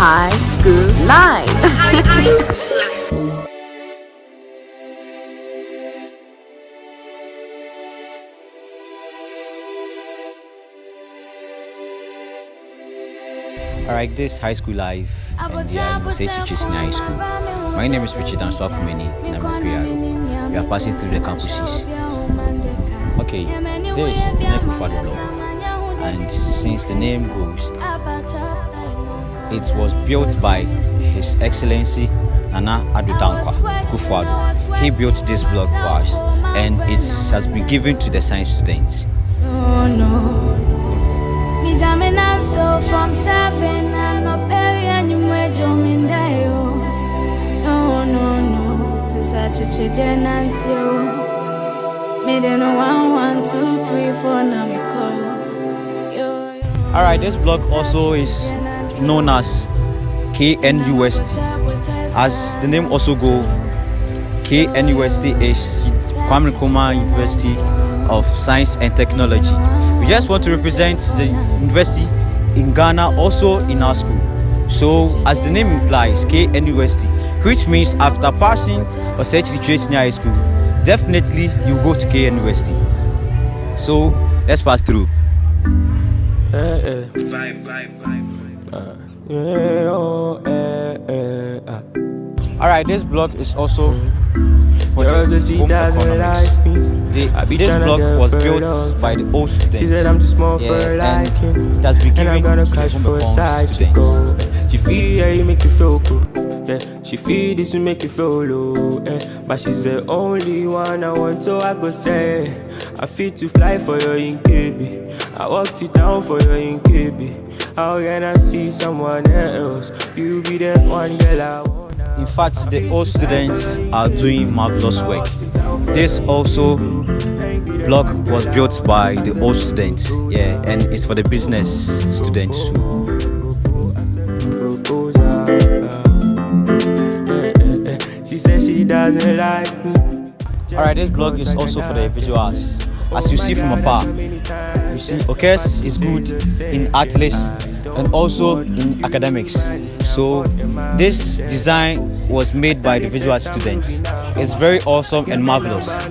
High School Live. High School Live. Alright, this high school life and we are in High School. My name is Richard Answakumeni and I'm a PR. We are passing through the campuses. Okay, this is the Nekufat block and since the name goes, it was built by His Excellency Nana Addo Dankwa Kufuor. He built this block for us and it has been given to the science students. Alright, this block also is known as KNUST. As the name also go, KNUST is Kwame Nkrumah University of Science and Technology. We just want to represent the university in Ghana, also in our school. So, as the name implies, KNUST, which means after passing or such literature high school, definitely you go to KNUST. So, let's pass through. Eh, eh. Vibe, vibe, vibe. Yeah, oh, eh, eh, ah. Alright, this block is also for Girl the home economics. like The, this tryna block was built by the old students. She said I'm too small for her yeah, and liking. it has been given gonna the home side students. She feel yeah, you make you feel cool. Yeah, she feel this will make you feel low. Eh. But she's the only one I want, so I go say I feel to fly for your in KB. I walked you down for your in KB. How can I see someone else? You be the one girl I want. In fact, the old students are doing marvelous work. This also block was built by the old students, yeah, and it's for the business students too. She said she doesn't like. Alright, this block is also for the visuals. As you see from afar, you see Okes is good in athletics and also in academics. So this design was made by the visual students. It's very awesome and marvelous.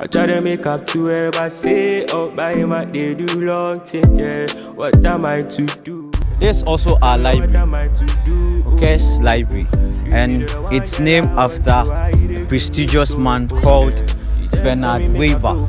I try to make up to but say up by I they do long thing. Yeah, what am I to do? This also our library, am I to do? Okes Library, and it's named after a prestigious man called Bernard Weber.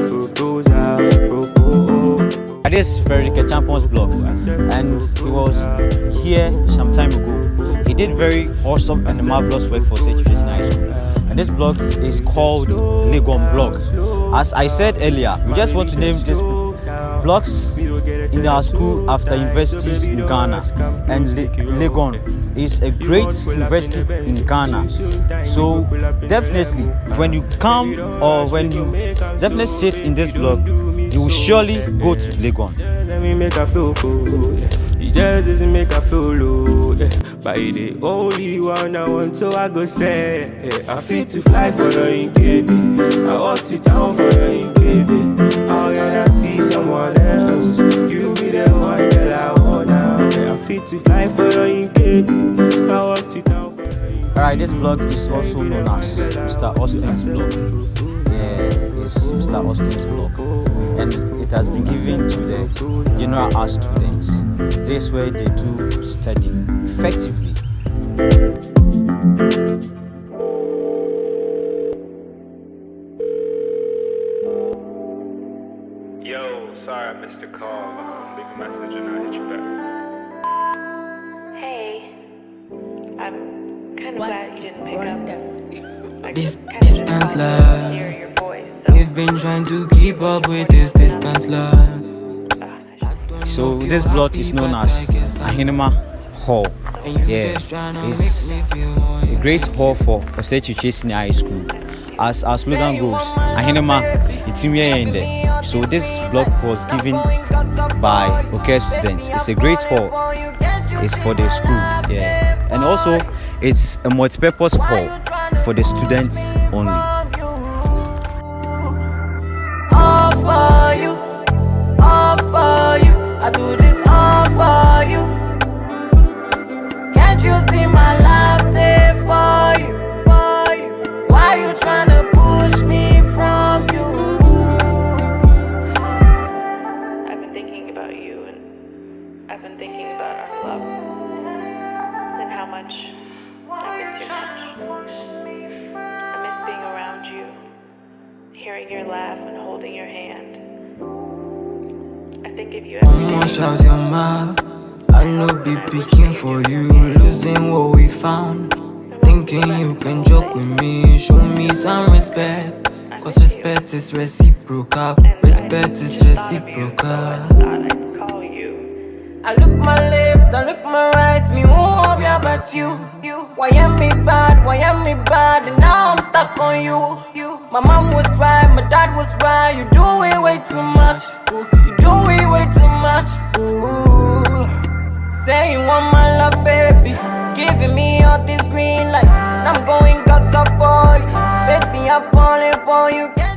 this Frederick Champions blog and he was here some time ago. He did very awesome and marvelous work for St. Tracy High School. And this blog is called Legon Blog. As I said earlier, we just want to name this blocks in our school after universities in Ghana. And Le- Legon is a great university in Ghana. So definitely, when you come or when you definitely sit in this block, you will surely go to Legon. Let me make her feel cool. Yeah. Just doesn't make her feel low. But he the only one I want, so I go say. I feel to fly for in KB. I walk to town for her in KB. How can I see someone else? You be the one that I want now. I feel to fly for in KB. I walk to town for her in Alright, this block is also known as Mr. Austin's block. Yeah, it's Mr. Austin's block. And it has been given to the general art students. This way they do study effectively. Yo, sorry I missed your call. Um, leave a message and I'll hit you back. Hey, I'm kind of glad you didn't pick up. I This kinda distance love. Hear your voice. So, We've been trying to keep up with this distance, love. So this block is known as Ahinema Hall. Yeah, it's a great hall for Osechi Senior High School. as our slogan goes, Ahinema, it's in there. So this block was given by OK students. It's a great hall. It's for the school, yeah. And also, it's a multi-purpose hall for the students only. Your laugh and holding your hand. I think if you ever Almost shout your mouth. I know be picking for you, losing what we found. Thinking you can joke with me, show me some respect. Cause respect is reciprocal, respect is reciprocal. I'd call you. I look my left, I look my right, me won't be about you. You, why am I bad? Why am I bad? And now I'm stuck on you. My mom was right, my dad was right. You do it way too much. Ooh, you do it way too much. Ooh, say you want my love, baby. Giving me all these green lights, and I'm going gaga for you. Baby, I'm falling for you.